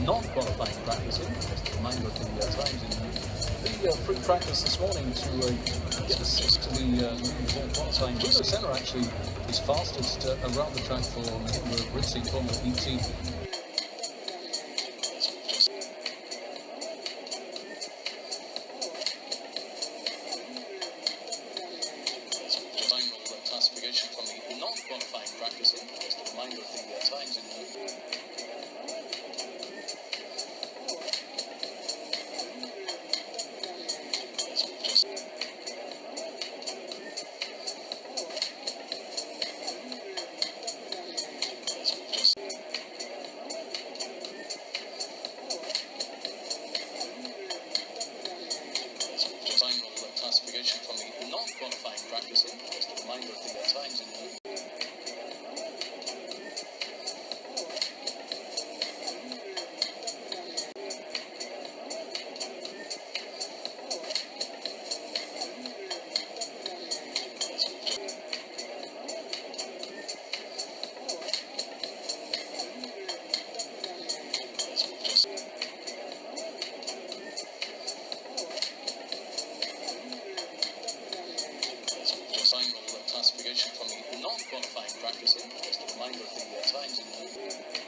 non-qualifying practice interest in line the uh, times in the uh, free practice this morning to uh, get assist to uh, the uh, qualifying. Bruno Senna actually is fastest uh, around the track for the Ritzy, former ET from not qualifying practice in, just a reminder of the uh, times in the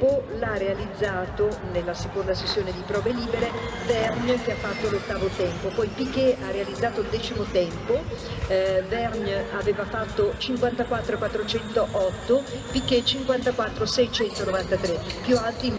O l'ha realizzato nella seconda sessione di prove libere Vergne che ha fatto l'ottavo tempo, poi Piquet ha realizzato il decimo tempo, eh, Vergne aveva fatto 54.408, Piquet 54.693, più alti.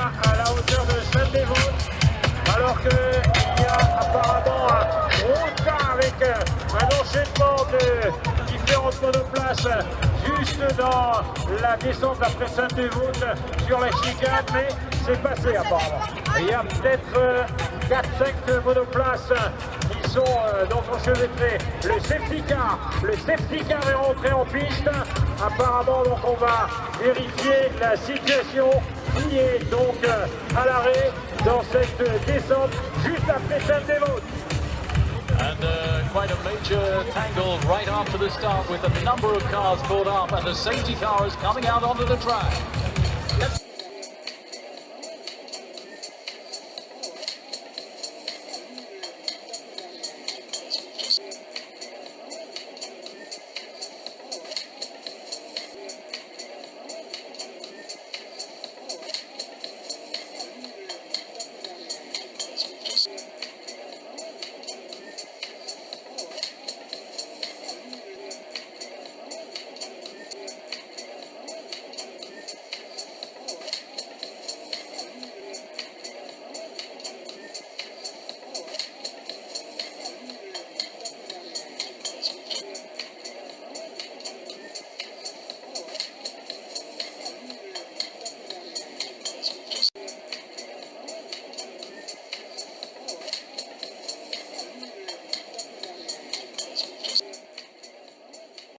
à la hauteur de saint des alors qu'il y a apparemment un gros avec euh, un enchaînement de différentes monoplaces juste dans la descente après saint devote sur la chicane, mais c'est passé apparemment. Il y a peut-être 4-5 euh, monoplaces sont euh, donc Le safety car, le safety est rentré en piste. Apparemment, donc on va vérifier la situation qui est donc euh, à l'arrêt dans cette descente juste après celle des vôtres. And uh, quite a major tangle right after the start with a number of cars pulled up and the safety car is coming out onto the track.